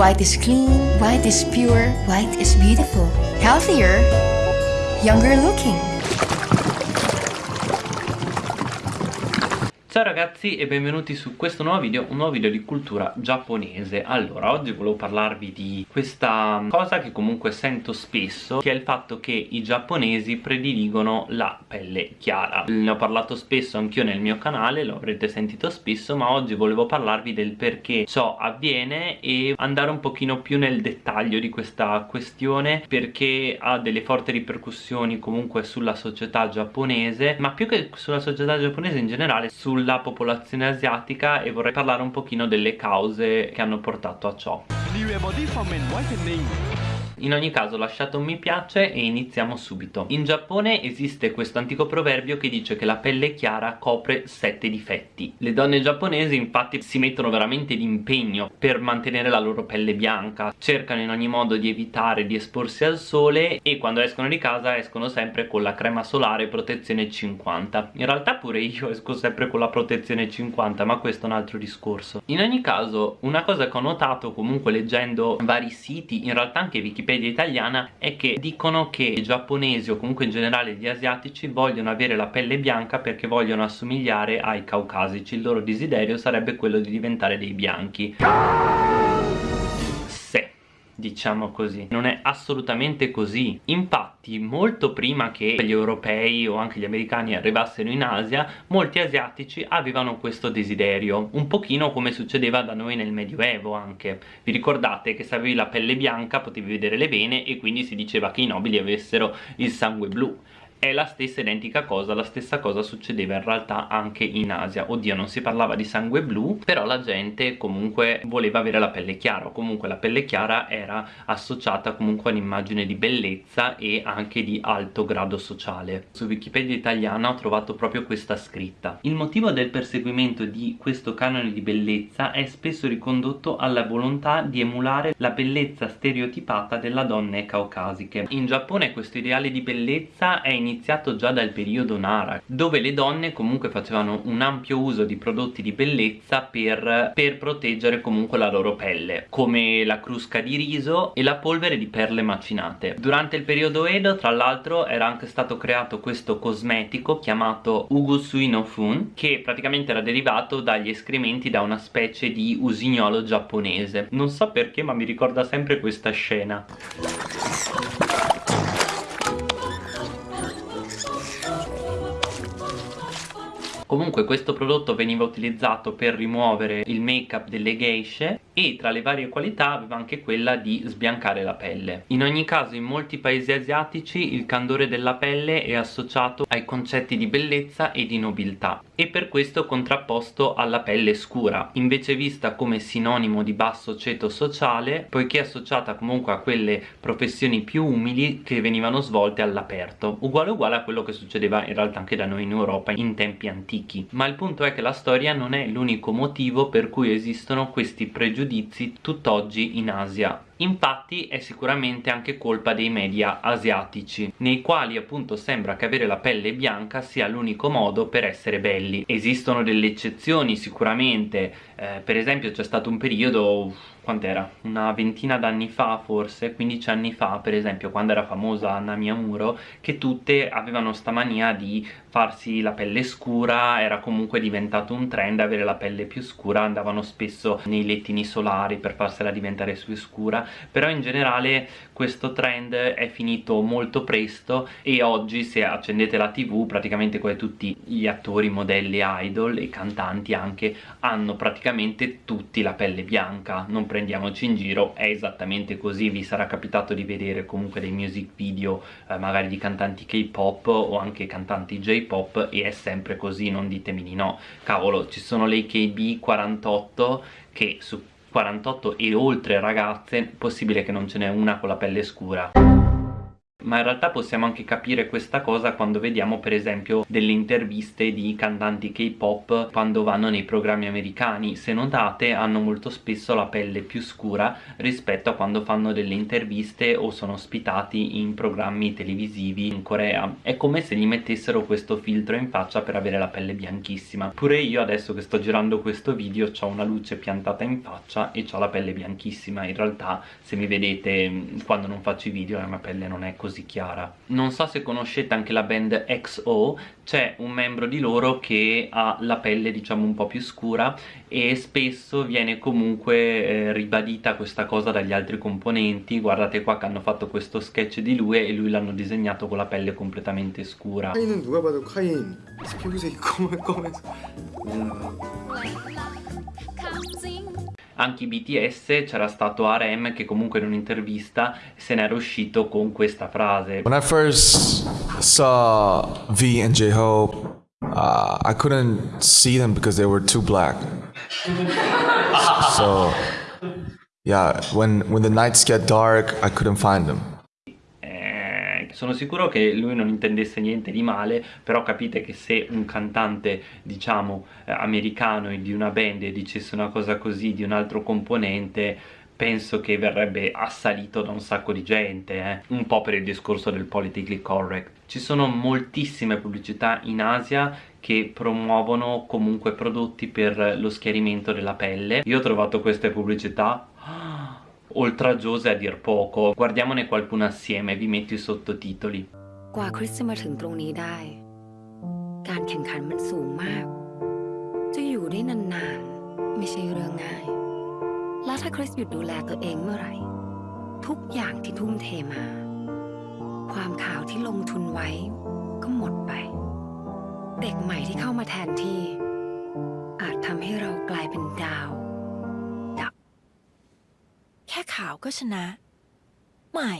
White is clean, white is pure, white is beautiful. Healthier, younger looking. Ciao ragazzi e benvenuti su questo nuovo video, un nuovo video di cultura giapponese. Allora, oggi volevo parlarvi di questa cosa che comunque sento spesso Che è il fatto che i giapponesi prediligono la pelle chiara. Ne ho parlato spesso anch'io nel mio canale, lo avrete sentito spesso Ma oggi volevo parlarvi del perché ciò avviene E andare un pochino più nel dettaglio di questa questione Perché ha delle forti ripercussioni comunque sulla società giapponese Ma più che sulla società giapponese in generale, sul sulla popolazione asiatica e vorrei parlare un pochino delle cause che hanno portato a ciò. In ogni caso lasciate un mi piace e iniziamo subito. In Giappone esiste questo antico proverbio che dice che la pelle chiara copre sette difetti. Le donne giapponesi infatti si mettono veramente d'impegno per mantenere la loro pelle bianca. Cercano in ogni modo di evitare di esporsi al sole e quando escono di casa escono sempre con la crema solare protezione 50 In realtà pure io esco sempre con la protezione 50 ma questo è un altro discorso. In ogni caso una cosa che ho notato comunque leggendo vari siti in realtà anche Wikipedia Wikipedia italiana è che dicono che i giapponesi o comunque in generale gli asiatici vogliono avere la pelle bianca perché vogliono assomigliare ai caucasici. Il loro desiderio sarebbe quello di diventare dei bianchi diciamo così. Non è assolutamente così. Infatti molto prima che gli europei o anche gli americani arrivassero in Asia molti asiatici avevano questo desiderio. Un pochino come succedeva da noi nel medioevo anche. Vi ricordate che se avevi la pelle bianca potevi vedere le vene e quindi si diceva che i nobili avessero il sangue blu è la stessa identica cosa, la stessa cosa succedeva in realtà anche in Asia. Oddio non si parlava di sangue blu però la gente comunque voleva avere la pelle chiara o comunque la pelle chiara era associata comunque a un'immagine di bellezza e anche di alto grado sociale. Su Wikipedia italiana ho trovato proprio questa scritta. Il motivo del perseguimento di questo canone di bellezza è spesso ricondotto alla volontà di emulare la bellezza stereotipata della donne caucasiche. In Giappone questo ideale di bellezza è iniziato iniziato già dal periodo Nara dove le donne comunque facevano un ampio uso di prodotti di bellezza per, per proteggere comunque la loro pelle come la crusca di riso e la polvere di perle macinate. Durante il periodo Edo tra l'altro era anche stato creato questo cosmetico chiamato Ugusui no Fun che praticamente era derivato dagli escrementi da una specie di usignolo giapponese. Non so perché ma mi ricorda sempre questa scena comunque questo prodotto veniva utilizzato per rimuovere il make up delle geishe e tra le varie qualità aveva anche quella di sbiancare la pelle. In ogni caso in molti paesi asiatici il candore della pelle è associato ai concetti di bellezza e di nobiltà e per questo contrapposto alla pelle scura invece vista come sinonimo di basso ceto sociale poiché associata comunque a quelle professioni più umili che venivano svolte all'aperto uguale uguale a quello che succedeva in realtà anche da noi in Europa in tempi antichi. Ma il punto è che la storia non è l'unico motivo per cui esistono questi pregiudizi pregiudizi tutt'oggi in Asia. Infatti è sicuramente anche colpa dei media asiatici nei quali appunto sembra che avere la pelle bianca sia l'unico modo per essere belli. Esistono delle eccezioni sicuramente eh, per esempio c'è stato un periodo quant'era? una ventina d'anni fa forse 15 anni fa per esempio quando era famosa Anna Miyamuro che tutte avevano sta mania di farsi la pelle scura era comunque diventato un trend avere la pelle più scura andavano spesso nei lettini solari per farsela diventare più scura però in generale questo trend è finito molto presto e oggi se accendete la tv praticamente come tutti gli attori, modelli, idol e cantanti anche hanno praticamente tutti la pelle bianca non prendiamoci in giro è esattamente così vi sarà capitato di vedere comunque dei music video eh, magari di cantanti k-pop o anche cantanti j-pop e è sempre così non ditemi di no. Cavolo ci sono le KB48 che su 48 e oltre ragazze possibile che non ce n'è una con la pelle scura ma in realtà possiamo anche capire questa cosa quando vediamo per esempio delle interviste di cantanti K-pop quando vanno nei programmi americani. Se notate hanno molto spesso la pelle più scura rispetto a quando fanno delle interviste o sono ospitati in programmi televisivi in Corea. È come se gli mettessero questo filtro in faccia per avere la pelle bianchissima. Pure io adesso che sto girando questo video ho una luce piantata in faccia e ho la pelle bianchissima. In realtà se mi vedete quando non faccio i video la mia pelle non è così così chiara non so se conoscete anche la band XO c'è un membro di loro che ha la pelle diciamo un po' più scura e spesso viene comunque eh, ribadita questa cosa dagli altri componenti guardate qua che hanno fatto questo sketch di lui e lui l'hanno disegnato con la pelle completamente scura 카인은 누가 봐도 카인 피부색이 검은검해서 anche i BTS c'era stato RM che comunque in un'intervista se n'era uscito con questa frase. When I first saw V and J-Hope uh, I couldn't see them because they were too black. So yeah when when the nights get dark I couldn't find them sono sicuro che lui non intendesse niente di male però capite che se un cantante diciamo eh, americano di una band dicesse una cosa così di un altro componente penso che verrebbe assalito da un sacco di gente eh? un po' per il discorso del politically correct. Ci sono moltissime pubblicità in Asia che promuovono comunque prodotti per lo schiarimento della pelle. Io ho trovato queste pubblicità oltraggiose a dir poco guardiamone qualcuna assieme vi metto i sottotitoli กว่าคริสจะมาถึงตรงนี้ได้ การแข่งขันมันสูงมาก จะอยู่ได้นานๆ ไม่ใช่เรื่องง่าย และถ้าคริสหยุดดูแลตัวเองเมื่อไหร่ ทุกอย่างที่ทุ่มเทมา ความข่าวที่ลงทุนไว้ก็หมดไป เด็กใหม่ที่เข้ามาแทนที่ อาจทำให้เรากลายเป็นดาวาวก็ชนะ ไม่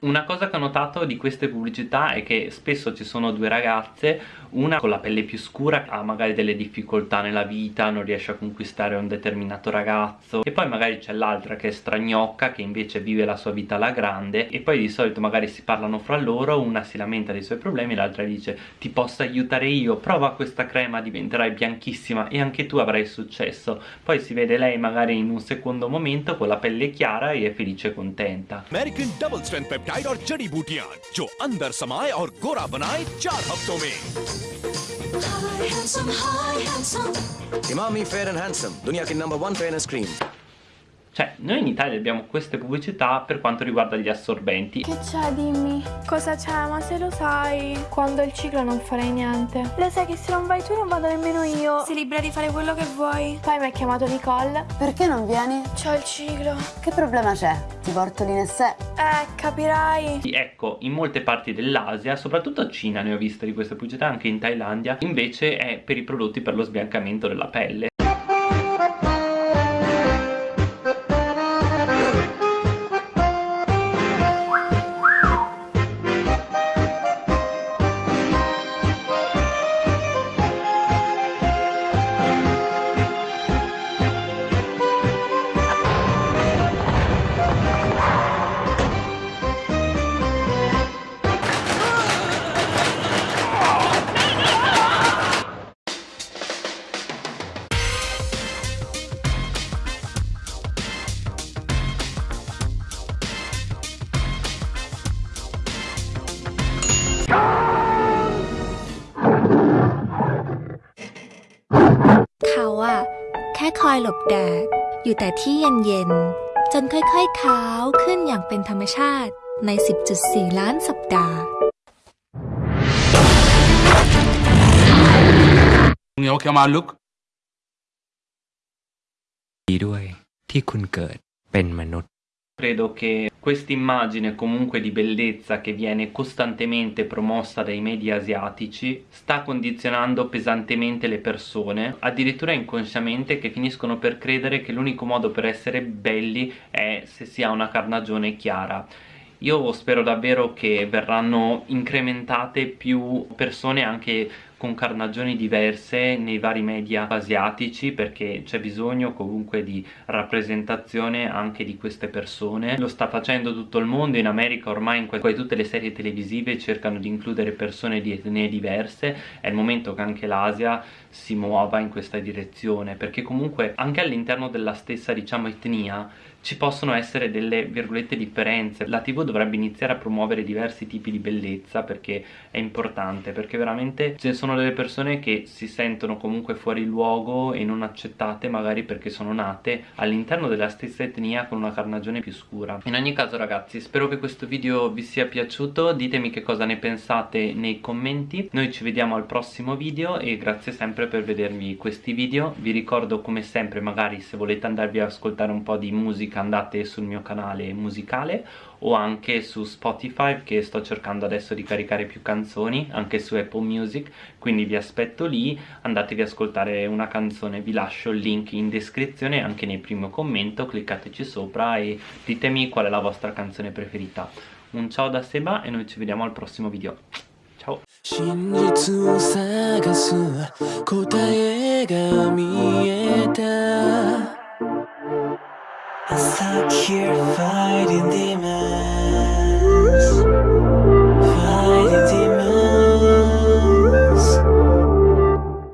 Una cosa che ho notato di queste pubblicità è che spesso ci sono due ragazze, una con la pelle più scura ha magari delle difficoltà nella vita, non riesce a conquistare un determinato ragazzo e poi magari c'è l'altra che è stragnocca che invece vive la sua vita alla grande e poi di solito magari si parlano fra loro, una si lamenta dei suoi problemi, l'altra dice ti posso aiutare io, prova questa crema, diventerai bianchissima e anche tu avrai successo. Poi si vede lei magari in un secondo momento con la pelle chiara e è felice e contenta. American double strength peptide और जड़ी बूटियाँ जो अंदर समाए और गोरा बनाए चार हफ्तों में। इमामी फेयर एंड हैंडसम दुनिया की number one fairness cream Cioè, noi in Italia abbiamo queste pubblicità per quanto riguarda gli assorbenti. Che c'è, dimmi? Cosa c'è? Ma se lo sai, quando il ciclo non farei niente. Lo sai che se non vai tu non vado nemmeno io. Sei libera di fare quello che vuoi. Poi mi ha chiamato Nicole. Perché non vieni? C'ho il ciclo. Che problema c'è? Ti porto l'Inessè? Eh, capirai. Ecco, in molte parti dell'Asia, soprattutto a Cina ne ho viste di queste pubblicità, anche in Thailandia, invece è per i prodotti per lo sbiancamento della pelle. แค่คอยหลบแดด อยู่แต่ที่เย็นๆ จนค่อยๆขาวขึ้นอย่างเป็นธรรมชาติใน 10.4 ล้านสัปดาห์มึงเอาแค่มาลุก ดีด้วยที่คุณเกิดเป็นมนุษย์ Credo che questa immagine comunque di bellezza che viene costantemente promossa dai media asiatici sta condizionando pesantemente le persone, addirittura inconsciamente che finiscono per credere che l'unico modo per essere belli è se si ha una carnagione chiara. Io spero davvero che verranno incrementate più persone anche con diverse nei vari media asiatici perché c'è bisogno comunque di rappresentazione anche di queste persone. Lo sta facendo tutto il mondo in America ormai in quasi tutte le serie televisive cercano di includere persone di etnie diverse. È il momento che anche l'Asia si muova in questa direzione perché comunque anche all'interno della stessa diciamo etnia ci possono essere delle virgolette differenze. La tv dovrebbe iniziare a promuovere diversi tipi di bellezza perché è importante perché veramente ne sono delle persone che si sentono comunque fuori luogo e non accettate magari perché sono nate all'interno della stessa etnia con una carnagione più scura. In ogni caso ragazzi spero che questo video vi sia piaciuto. Ditemi che cosa ne pensate nei commenti. Noi ci vediamo al prossimo video e grazie sempre per vedermi questi video. Vi ricordo come sempre magari se volete andarvi ad ascoltare un po' di musica musica andate sul mio canale musicale o anche su Spotify che sto cercando adesso di caricare più canzoni anche su Apple Music quindi vi aspetto lì andatevi ad ascoltare una canzone vi lascio il link in descrizione anche nel primo commento cliccateci sopra e ditemi qual è la vostra canzone preferita un ciao da Seba e noi ci vediamo al prossimo video ciao 真実を探す答えが見えた stuck here fighting demons. Fighting demons